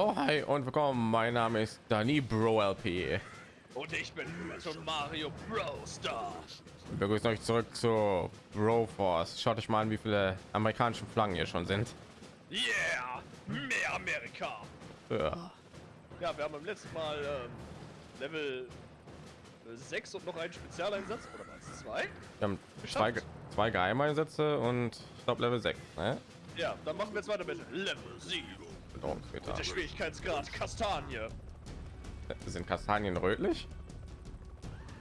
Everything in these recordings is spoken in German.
Jo, hi und willkommen. Mein Name ist Dani Bro LP. Und ich bin schon Mario Bro Star. Wir begrüßen euch zurück zu Bro Force. Schaut euch mal an, wie viele amerikanische Flaggen hier schon sind. Yeah, mehr Amerika. Ja. Ja, wir haben beim letzten Mal ähm, Level 6 und noch einen Spezialeinsatz oder was? Zwei? Wir haben zwei, zwei Geheimeinsätze und ich glaube Level 6. Ne? Ja, dann machen wir jetzt weiter mit Level 7. Bedrohungsmeter. Der Schwierigkeitsgrad Kastanie. Sind Kastanien rötlich?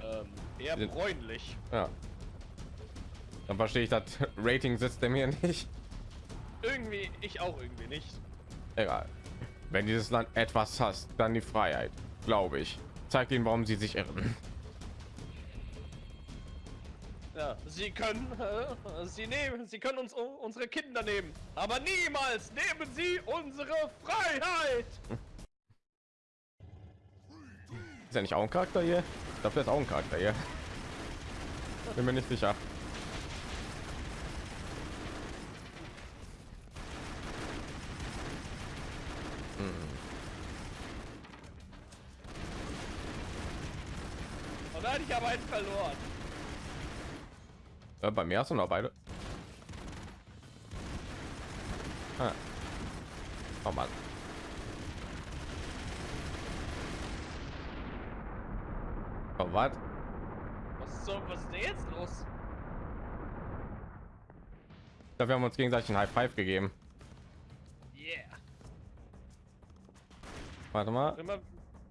Ähm, eher Sind- bräunlich. Ja. Dann verstehe ich das Rating-System hier nicht. Irgendwie, ich auch irgendwie nicht. Egal. Wenn dieses Land etwas hasst, dann die Freiheit, glaube ich. Zeigt ihnen, warum sie sich irren. Ja, sie können, äh, sie nehmen, sie können uns u- unsere Kinder nehmen, aber niemals nehmen sie unsere Freiheit. Ist ja nicht auch ein Charakter hier? Ich glaube, der ist auch ein Charakter hier. Bin mir nicht sicher. Und da hatte ich aber einen verloren. Äh, bei mir hast du noch beide. Ah. Oh Mann. Oh, was? Was ist so, was ist denn jetzt los? Ich glaube, wir haben uns gegenseitig ein High Five gegeben. Yeah. Warte mal,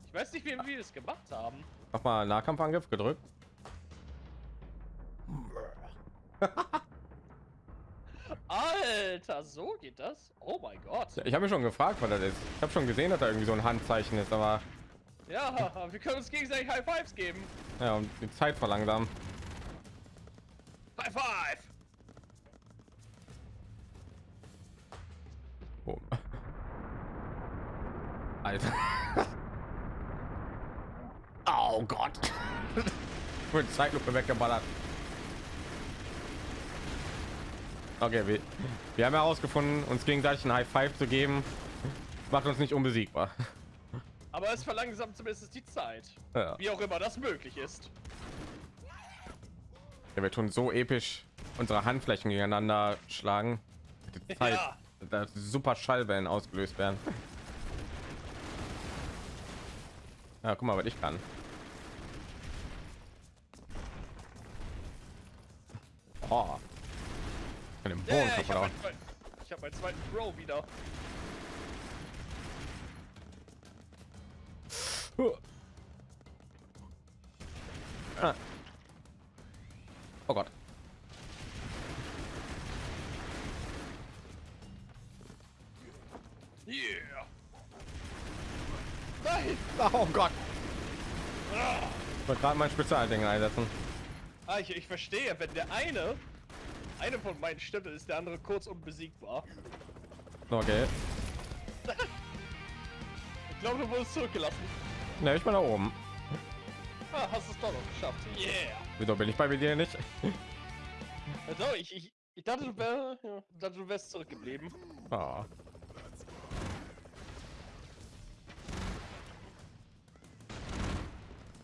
ich weiß nicht, wie wir das gemacht haben. noch mal Nahkampfangriff gedrückt. Alter, so geht das? Oh mein Gott. Ich habe mich schon gefragt, was das ist. Ich habe schon gesehen, dass da irgendwie so ein Handzeichen ist, aber Ja, wir können uns gegenseitig High Fives geben. ja, um die Zeit verlangsamen. High Five. Oh. Alter. Oh Gott. Mit Zeitlupe weggeballert. Okay, wir, wir haben herausgefunden, uns gegenseitig ein High Five zu geben, macht uns nicht unbesiegbar. Aber es verlangsamt zumindest die Zeit. Ja. Wie auch immer das möglich ist. Ja, wir tun so episch unsere Handflächen gegeneinander schlagen. Die Zeit, Ja. dass super Schallwellen ausgelöst werden. Ja, guck mal, was ich kann. Oh. Ich kann den Boden Yeah, kaputt hauen. ich hab meinen zweiten Bro wieder. Ah. Oh Gott. Yeah. Nein. Oh Gott. Ich wollte gerade mein Spezialding einsetzen. Ah, ich, ich verstehe, wenn der eine, eine von meinen Stimmen ist, der andere kurz unbesiegbar. Okay. Ich glaube, du wurdest zurückgelassen. Ne, ich bin da oben. Ah, hast es doch noch geschafft. Yeah. Wieso bin ich bei dir nicht? Also, ich, ich, ich dachte, du, wär, ja, dachte, du wärst zurückgeblieben. Oh.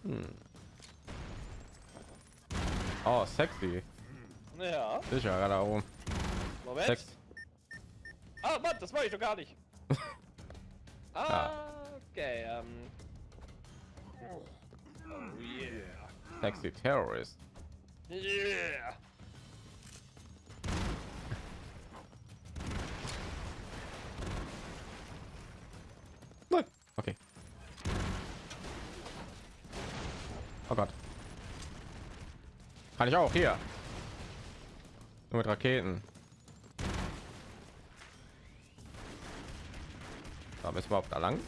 Hm. Oh, sexy. Ja, Sicher, gerade oben. Moment. Sex. Ah, Mann, das war ich doch gar nicht. ah, okay, ähm. Oh yeah. Sexy Terrorist. Yeah. Nein. Okay. Oh Gott. Kann ich auch hier. Nur mit Raketen. Da müssen wir überhaupt da lang.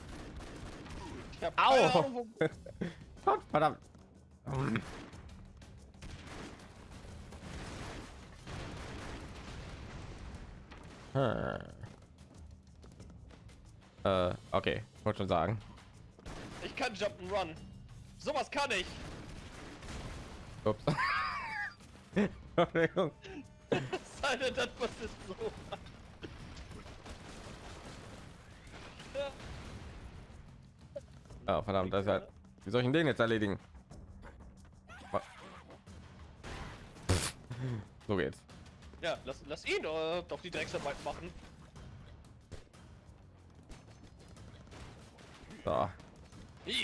Ich hab Au! Gott, verdammt. Hm. Äh, okay, wollte schon sagen. Ich kann Jumpen Run. Sowas kann ich. Ups. Denn, das ist so. Ja. Ja, verdammt, das ist halt. Wie soll ich denn den jetzt erledigen? So geht's. Ja, lass, lass ihn äh, doch die Drecksarbeit machen. So, Yeah.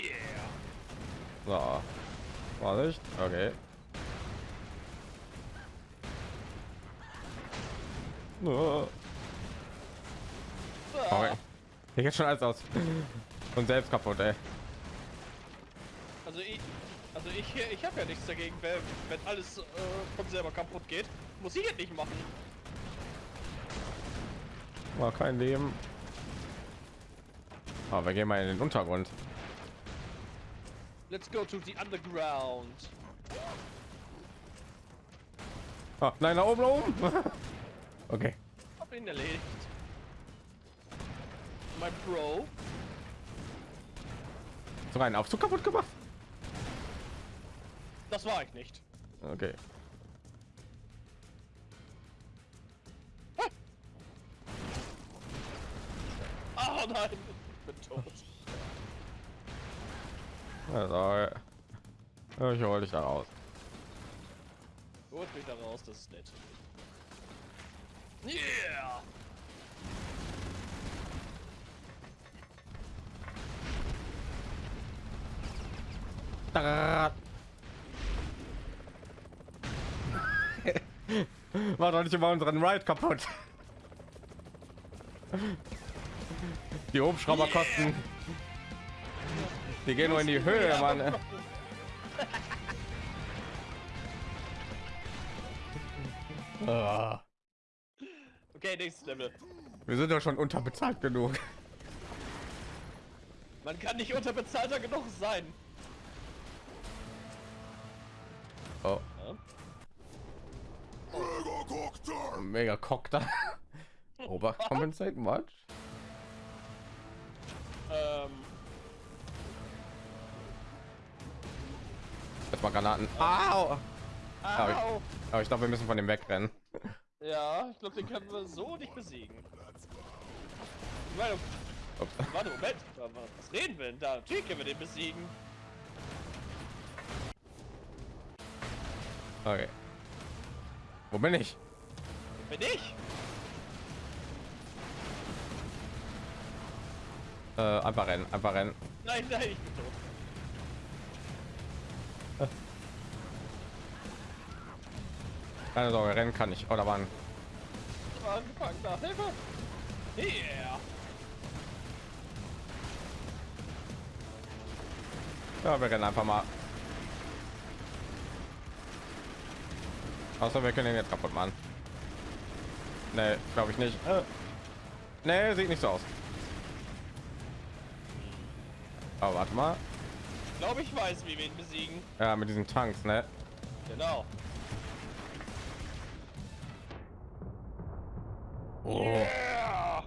so. Vorsicht. Okay. Oh, Ah, okay. Hier geht schon alles aus. Und selbst kaputt, ey. Also ich, also ich, ich habe ja nichts dagegen, wenn, wenn alles äh, von selber kaputt geht. Muss ich jetzt nicht machen. War kein Leben. Aber wir gehen mal in den Untergrund. Let's go to the underground. Ah, nein, da oben, da oben. okay. Hab ihn erledigt. Mein Bro. So rein Aufzug kaputt gemacht. Das war ich nicht. Okay. Oh nein, ich bin tot. Also, ich hol dich da raus. Holt mich da raus, das ist nett. Yeah! Da. War doch nicht immer unseren Ride kaputt. Die Hubschrauber kosten. Die gehen nur in die Höhe, Mann. Ah, Okay, nächstes Level. Wir sind doch schon unterbezahlt genug. Man kann nicht unterbezahlter genug sein. Oh, Ja? mega cockter. Overcompensate much? Ähm, Jetzt mal Granaten. Au! Aber ich, au. aber ich glaube, wir müssen von dem wegrennen. Ja, ich glaube, den können wir so nicht besiegen. Ich meine, warte, Moment. Was reden wir denn da? Natürlich können wir den besiegen. Okay. Wo bin ich? Bin ich? Äh, einfach rennen, einfach rennen. Nein, nein, ich bin tot. Keine Sorge, rennen kann ich. Oder wann? Ich war angefangen nach Hilfe. Yeah. Ja, wir rennen einfach mal. Außer wir können ihn jetzt kaputt machen. Nee, glaube ich nicht. Äh. Nee, sieht nicht so aus. Aber warte mal. Ich glaube, ich weiß, wie wir ihn besiegen. Ja, mit diesen Tanks, ne? Genau. Oh, Yeah.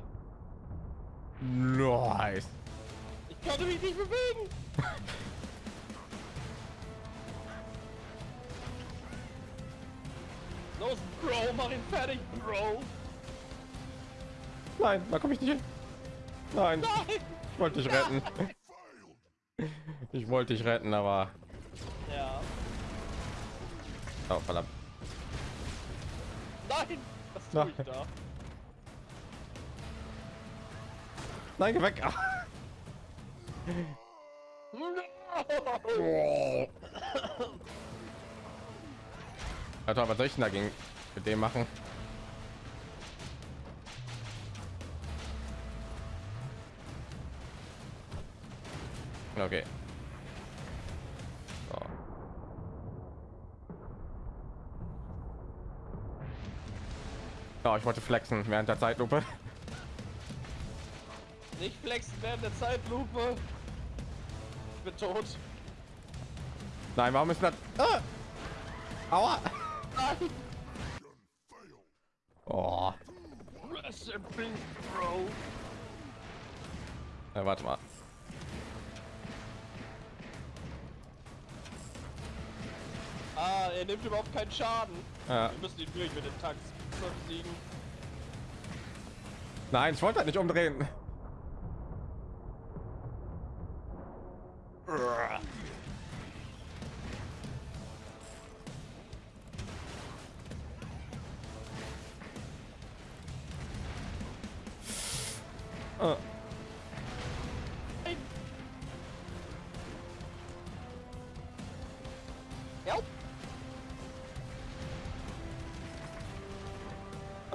nice. Ich konnte mich nicht bewegen. Los, Bro, mach ihn fertig, Bro. Nein, da komme ich nicht hin. Nein, Nein. ich wollte dich retten. Ich wollte dich retten, aber Ja. oh, verdammt. Nein. Was tue ich Nein. da? Nein, geh weg. No. Alter, was soll ich denn dagegen mit dem machen? Okay. So. Ja, ich wollte flexen während der Zeitlupe. Nicht flexen während der Zeitlupe. Ich bin tot. Nein, warum ist das? Ah! Aua! Nein. Oh. Ja, warte mal. Ah, er nimmt überhaupt keinen Schaden. Ja. Wir müssen ihn durch mit den Tanks. Nein, ich wollte halt nicht umdrehen. Ja.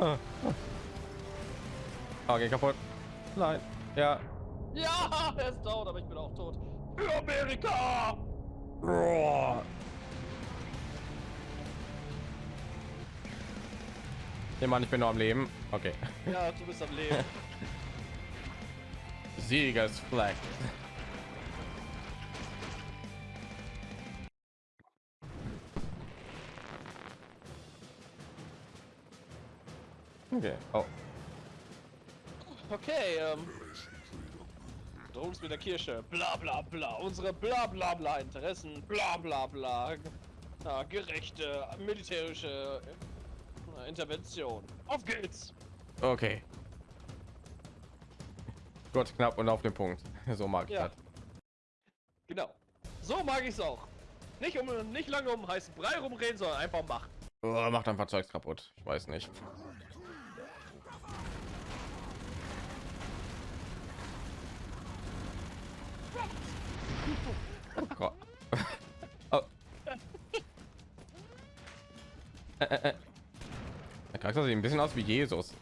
Äh. Oh, geh kaputt. Nein. Ja. Ja, er ist tot, aber ich bin auch tot. Für Amerika! Boah. Nee, Mann, ich bin noch am Leben. Okay. Ja, du bist am Leben. Siegesflag. Okay. Oh. Okay, ähm. Drohungs mit der Kirche. Bla bla bla. Unsere bla bla bla Interessen. Bla bla bla. Ja, gerechte militärische äh, Intervention. Auf geht's! Okay. Gott, knapp und auf den Punkt. So mag ich Ja. das. Genau. So mag ich's auch. Nicht um nicht lange um heißen Brei rumreden, sondern einfach machen. Oh, macht einfach Zeugs kaputt. Ich weiß nicht. Oh Gott. Oh. Äh, äh, äh. Der Charakter sieht ein bisschen aus wie Jesus.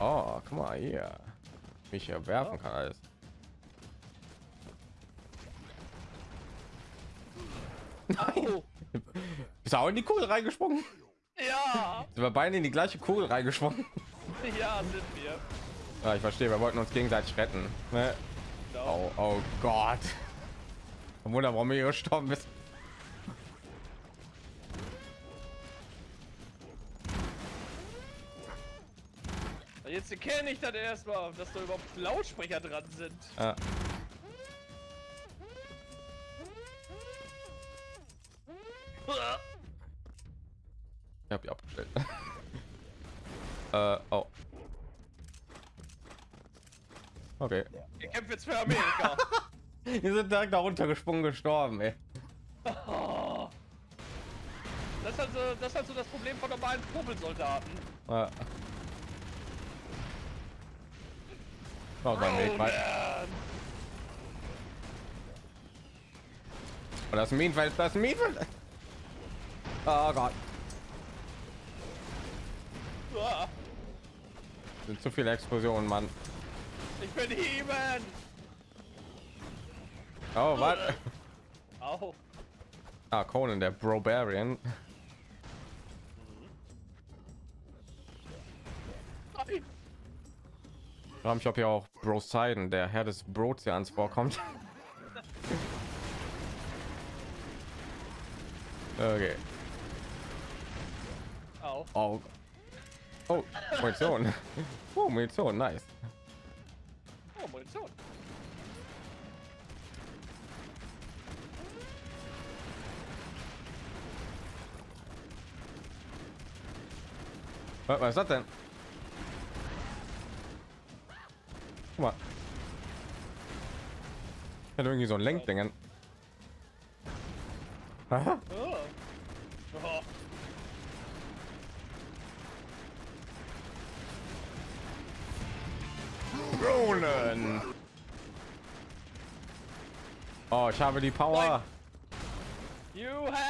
Oh, guck mal hier. Mich hier werfen kann alles. Au. Ist er auch in die Kugel reingesprungen? Ja, Sind wir beide in die gleiche Kugel reingesprungen? ja, sind wir. Ja, ich verstehe, wir wollten uns gegenseitig retten. Ne? Oh, oh Gott. Kein Wunder, warum ihr gestorben bist. Jetzt erkenne ich dann erstmal, dass da überhaupt Lautsprecher dran sind. Ja. Ich hab die abgestellt. äh, oh. Okay. Ihr kämpft jetzt für Amerika. Wir sind direkt da runtergesprungen gestorben, ey. Oh. Das ist also das, ist also das Problem von normalen Popelsoldaten. Ja. Oh, mein Weg, man. Oh, das ist ein Minenfeld, das ist ein Minenfeld. Oh Gott, Ah, sind zu viele Explosionen, Mann. Ich bin He-Man. Oh, was? Au. Ah, Conan, der Brobarian. Nein. Ich frage mich, ob hier auch Broseiden, der Herr des Brotians, vorkommt. Okay. Au. Oh. Oh, Munition. Oh, Munition, nice. Oh, Munition. Was, ist das denn? Guck mal. Hat irgendwie so ein Lenkdingen. Ronan. Oh, ich habe die Power. You have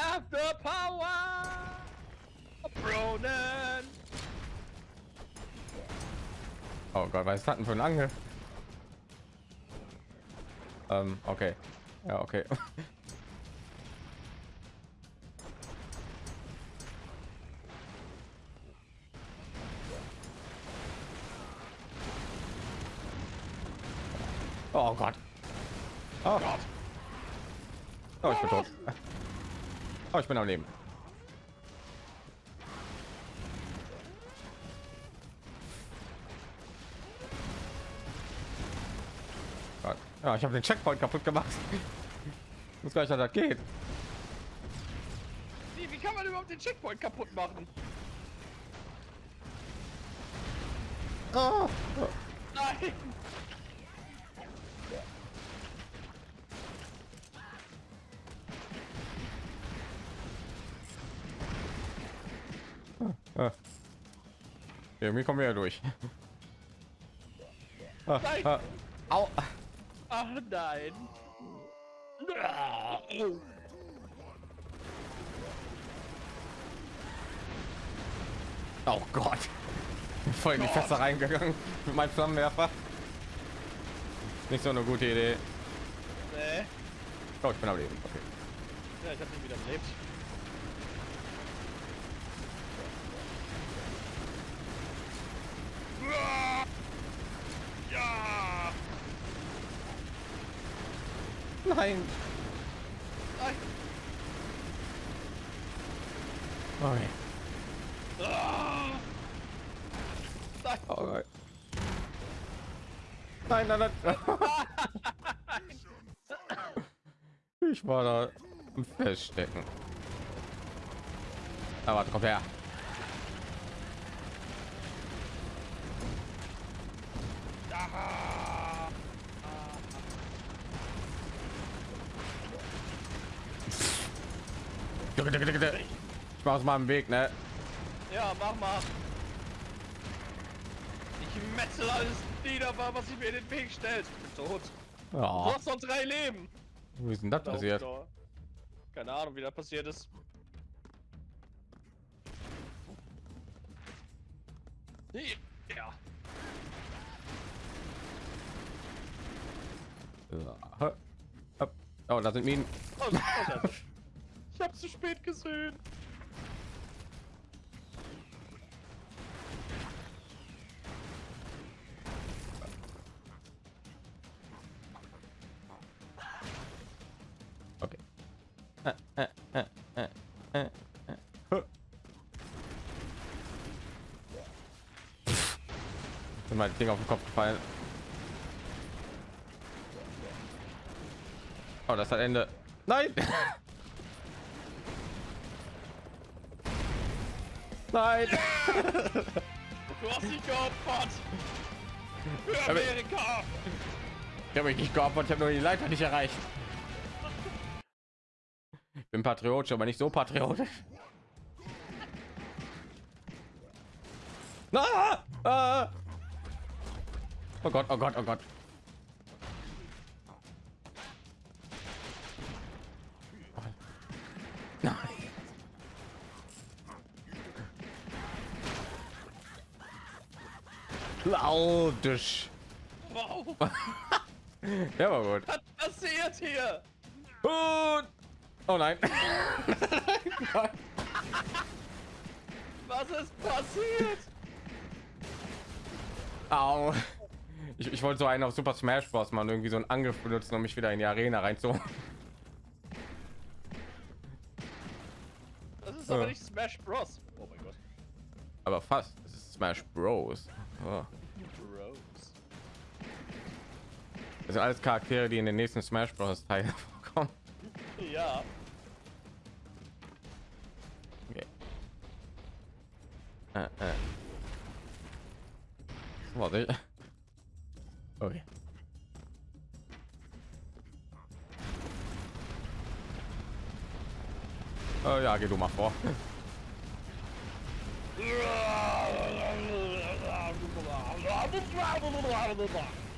Oh Gott, was denn für ein Angel? Ähm, okay. Ja, okay. Oh Gott. Oh Gott. Oh, ich bin tot. Oh, ich bin am Leben. Ja, ich habe den Checkpoint kaputt gemacht. Muss gleich, das geht. Wie, wie kann man überhaupt den Checkpoint kaputt machen? Oh. Nein. Ah. Irgendwie kommen wir ja durch. Nein. Ah, Au. Ach nein. Oh Gott. Voll in die. Fässer reingegangen mit meinem Flammenwerfer. Nicht so eine gute Idee. Nee. Oh, ich bin am Leben. Okay. Ja, ich habe ihn wieder belebt. Ja! Nein. Nein! Okay. Ah! Nein! Oh nein. Nein, nein, nein. Ich war da im Feststecken. Aber warte, komm her. Ah! Ich mach aus meinem Weg, ne? Ja, mach mal. Ich metzel alles nieder, was sich mir in den Weg stellt. Ich bin tot. Du Ja. hast noch drei Leben. Wie ist denn das Da passiert? Keine Ahnung, wie das passiert ist. Ja. Oh, da sind Minen. Oh, oh, ich habe zu spät gesehen. Okay. Äh, äh, äh, äh, äh, äh. Ding auf den Kopf gefallen. Oh, das hat Ende. Nein! Nein! Du hast dich geopfert. Für Amerika. Ich habe mich nicht geopfert, ich habe nur die Leiter nicht erreicht. Ich bin patriotisch, aber nicht so patriotisch. Ah! Ah! Oh Gott, oh Gott, oh Gott. Lautisch. Wow. Ja, war gut. Was passiert hier? Und oh nein. Was ist passiert? Au. Ich, ich wollte so einen auf Super Smash Bros. man irgendwie so einen Angriff benutzen, um mich wieder in die Arena reinzu. Das ist aber Ja. nicht Smash Bros. Oh mein Gott. Aber fast. Das ist Smash Bros. Oh. Das sind alles Charaktere, die in den nächsten Smash Bros. Teilen vorkommen. Ja. Okay. Äh, äh. Warte. Okay. Äh, ja, geh du mal vor.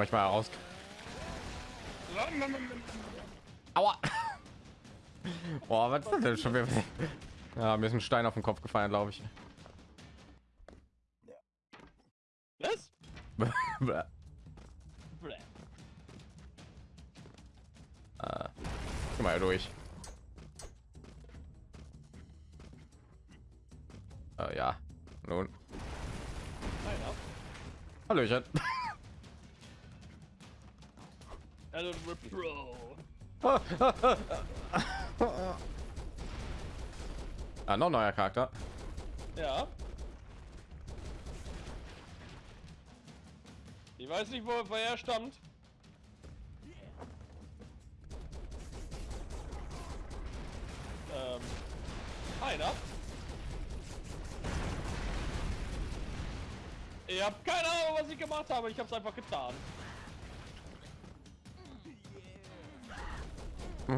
manchmal heraus. Aua. Boah, was ist das denn schon wieder? Ja, mir ist ein Stein auf den Kopf gefallen, glaube ich. Was? Äh, geh mal durch. Äh, ja. Nun. Einer. Hallöchen. Hallo, Bro. ah, noch neuer Charakter. Ja. Ich weiß nicht, wo, er stammt. Ähm, einer. Ich habe keine Ahnung, was ich gemacht habe. Ich hab's einfach getan.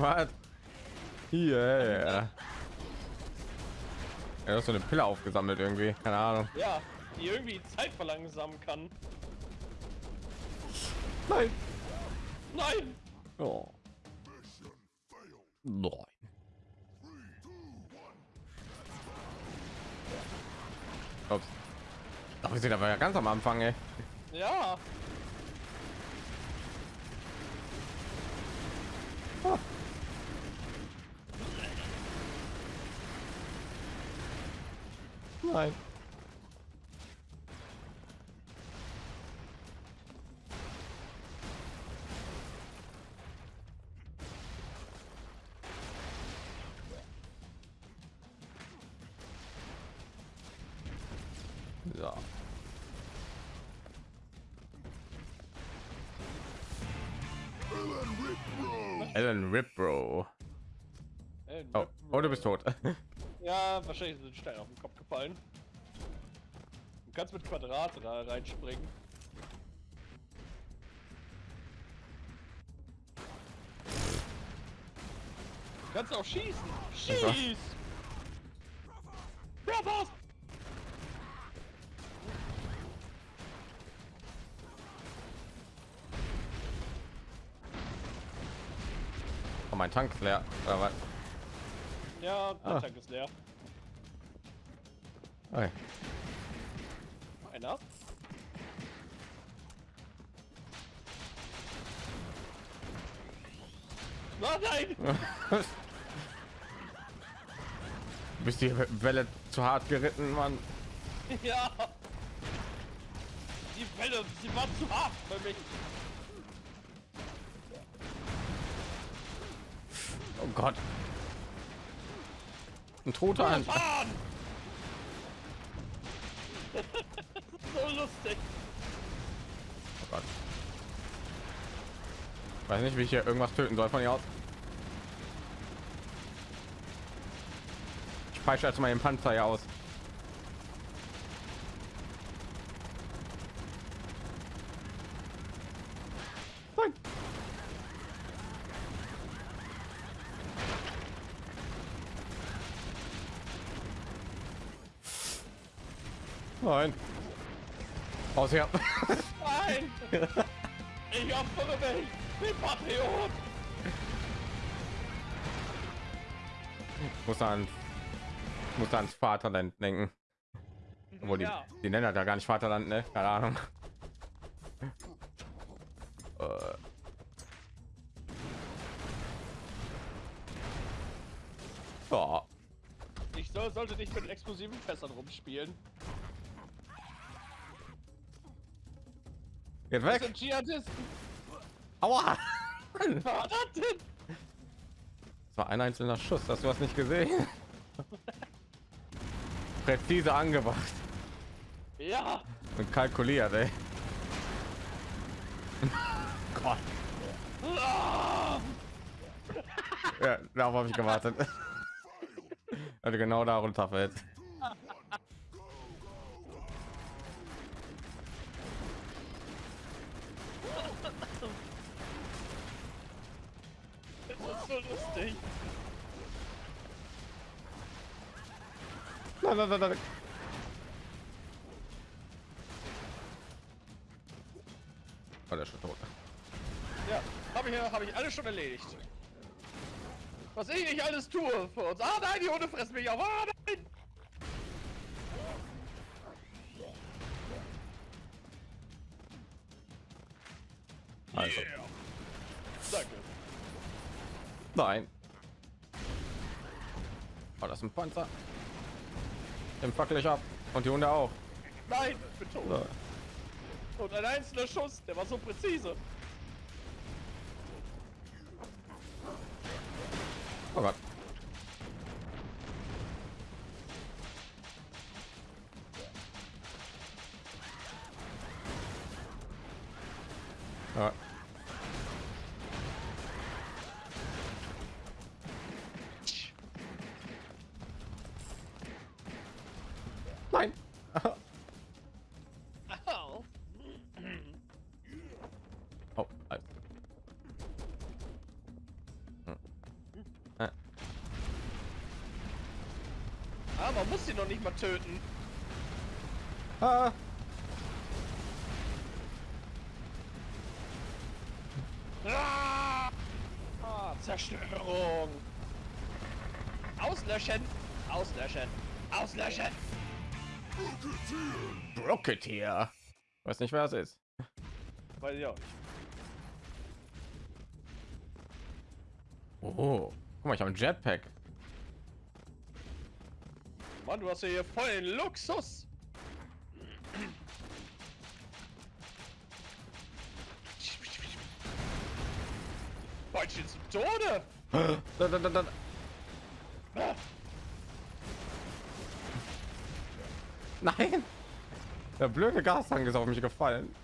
Was? Hier. Er hat so eine Pille aufgesammelt irgendwie. Keine Ahnung. Ja, die irgendwie Zeit verlangsamen kann. Nein. Nein! Oh. Nein. Ups. Ach, wir sind aber ja ganz am Anfang, ey. Ja. Nein. So. Ellen Ripbro. Äh, Oh, oh, du bist tot. Ja, wahrscheinlich sind Steine auf den Kopf gefallen. Du kannst mit Quadrate da reinspringen. Du kannst auch schießen. Schieß! Brothers! Oh, mein Tank ist leer. Oder was? Ja, der Ah. Tank ist leer. Okay. Einer. Oh nein! Bist die Welle zu hart geritten, Mann? Ja! Die Welle, sie war zu hart für mich. Oh Gott. Ein toter an. Fahren! so lustig. Oh Gott. Weiß nicht, wie ich hier irgendwas töten soll von hier aus. Ich peitsche jetzt mal den Panzer hier aus. Nein. Nein. Aus hier. Nein! Ich opfere mich! Patriot! muss an muss ans Vaterland denken. Obwohl die, Ja. die nennen das ja gar nicht Vaterland, ne? Keine Ahnung. Äh. Ja. Ich soll, sollte nicht mit explosiven Fässern rumspielen. Geht Das weg. sind Dschihadisten. Aua. Was war das denn? Das war ein einzelner Schuss. Hast du was nicht gesehen? Präzise angebracht Ja! und kalkuliert, ey. Gott. Ja, darauf habe ich gewartet. Also genau da runterfällt. Lustig. Nein, nein, nein, nein. Oh, der ist schon tot. Ja, habe ich, hab ich alles schon erledigt. Was ich nicht alles tue für uns. Ah nein, die Hunde fressen mich auf. Ah nein. Oh, das ist ein Panzer. Den fackel ich ab. Und die Hunde auch. Nein, ich bin tot. So. Und ein einzelner Schuss, der war so präzise. Man muss sie noch nicht mal töten. ah. Ah, Ah, Zerstörung. Auslöschen. Auslöschen. Auslöschen. Rocketeer. Weiß nicht, wer es ist. Weiß ich auch nicht. Oh, guck mal, ich habe ein Jetpack. Mann, du hast ja hier voll den Luxus. Beutchen zum Tode. Da, da, da, da. Ah, Nein! Der blöde Gastank ist auf mich gefallen.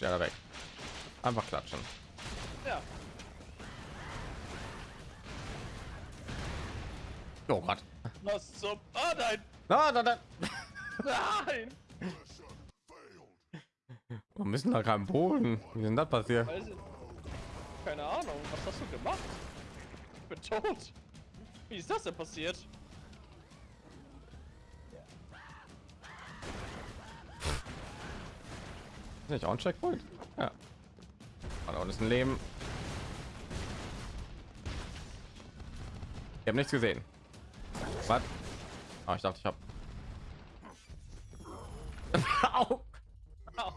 Ja weg. Einfach klatschen. Ja. Oh Gott. Was zum... Ah, nein. Da, da. Nein. Wir müssen da keinen Boden. Wie ist denn das passiert? Keine Ahnung. Was hast du gemacht? Ich bin tot. Wie ist das denn passiert? Nicht auch ein Checkpoint? Ja. Da unten ist ein Leben. Ich habe nichts gesehen. Was? Ah, ich dachte, ich habe. Au! Au.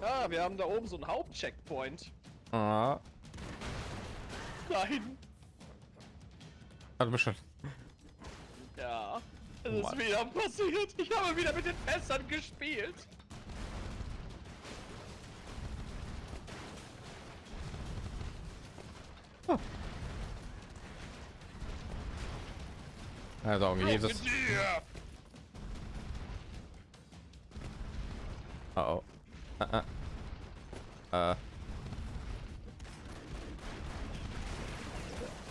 Ah, wir haben da oben so einen Hauptcheckpoint. Ah, Nein. hat bestimmt. Oh ist Mann. wieder passiert. Ich habe wieder mit den Fässern gespielt. Also Jesus. Auf dir. Oh, oh. Ah, ah. Äh.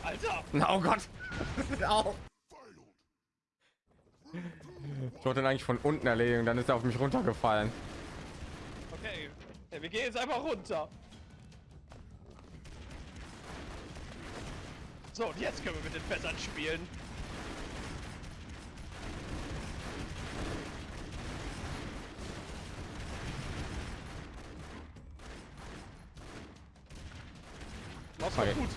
Alter. Na, Oh Gott. Au. Ich wollte ihn eigentlich von unten erledigen, dann ist er auf mich runtergefallen. Okay. Ja, wir gehen jetzt einfach runter. So, und jetzt können wir mit den Fässern spielen. Mach's Okay. gut.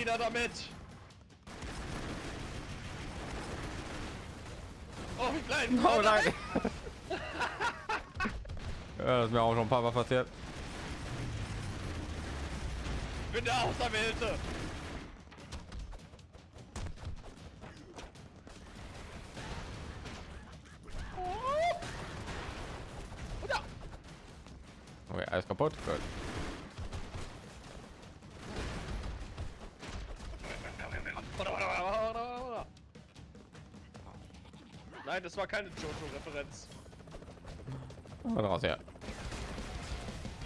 Nieder damit! Oh, wie klein! Oh nein. ja, das ist mir auch schon ein paar Mal passiert. Ich bin der Auserwählte! Okay, alles kaputt. Gut. Nein, das war keine Jojo-Referenz. Raus, ja.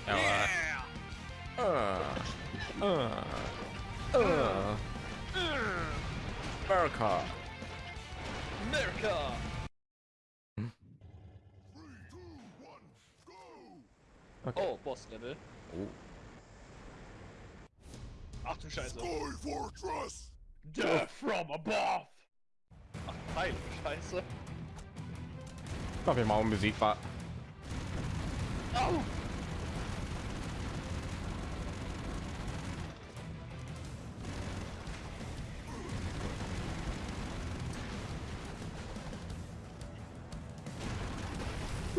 Ja, Yeah. äh, äh, äh. America. America! Okay. Oh, Boss-Level. Oh. Ach du Scheiße. Sky Fortress! Death from above! Ach, Heil, Scheiße. Ich glaube, wir mal unbesiegbar. Au!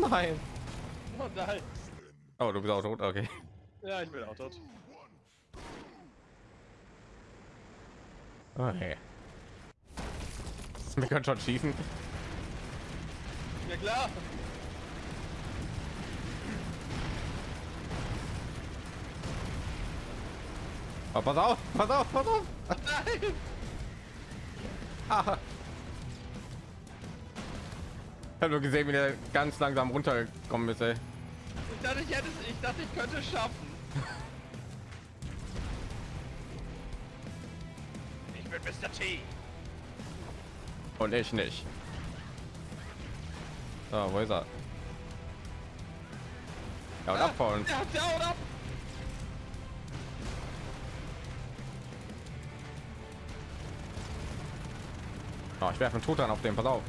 Nein. Oh nein. Oh, du bist auch tot. Okay. Ja, ich bin auch tot. Okay. Wir können schon schießen. Ja klar. Oh, pass auf, pass auf, pass auf. Nein! Ah. Ich habe nur gesehen, wie der ganz langsam runtergekommen ist. Ey. Ich dachte, ich hätte es, ich dachte, ich könnte es schaffen. Ich bin Mr. T. Und ich nicht. So, wo ist er? Ja, und abhauen. Ja, down ab. Oh, ich werfe einen Truthahn auf den, pass auf.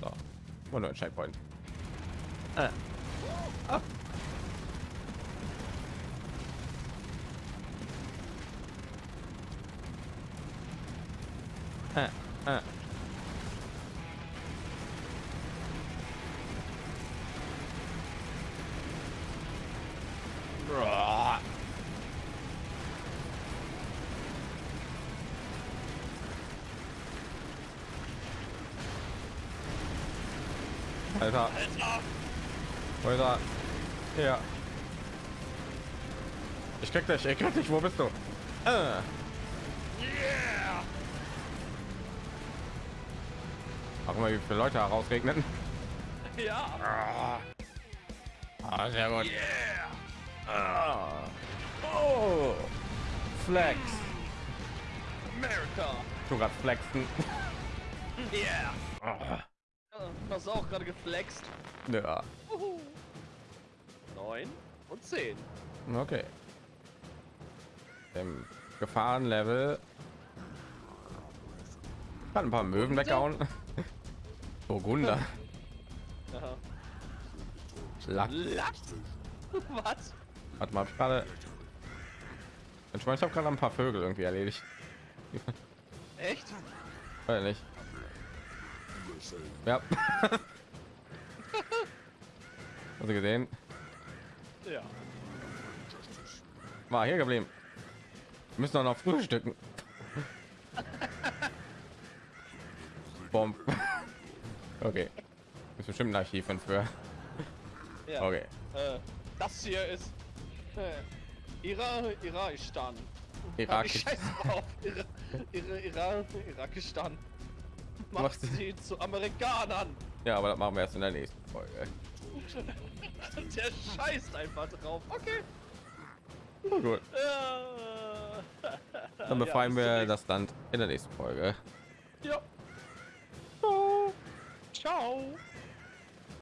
So, und ein Checkpoint. Äh. Ah. Äh, äh. Bra. Alter, Alter. er? Ja. Ich krieg dich, ich krieg dich, wo bist du? Äh. Auch immer wie viele Leute herausregnen. Ja. Ah, sehr gut. Yeah. Ah. Oh. Flex. America. Du grad flexen. Yeah. Ah. Du hast auch gerade geflext. Ja. Uhu. Neun und zehn. Okay. Im Gefahrenlevel kann ein paar Möwen weghauen. Burgunder. Aha. Lack? Was? Warte mal, hab ich gerade. Ich meine, ich habe gerade ein paar Vögel irgendwie erledigt. Echt? Weiß nicht. Ja. Du gesehen? Ja. War hier geblieben. Wir müssen doch noch frühstücken. Bomb. Okay. Ist bestimmt ein Archiv von früher. ja. Okay. Äh, das hier ist äh, Ira Irakistan. Drauf. Ira, Ira, Ira, Irakistan. Macht Machst du- sie zu Amerikanern. Ja, aber das machen wir erst in der nächsten Folge. Der scheißt einfach drauf. Okay. Gut. Äh, Dann ja, befreien bis zum wir das Land in der nächsten Folge. Ja. No.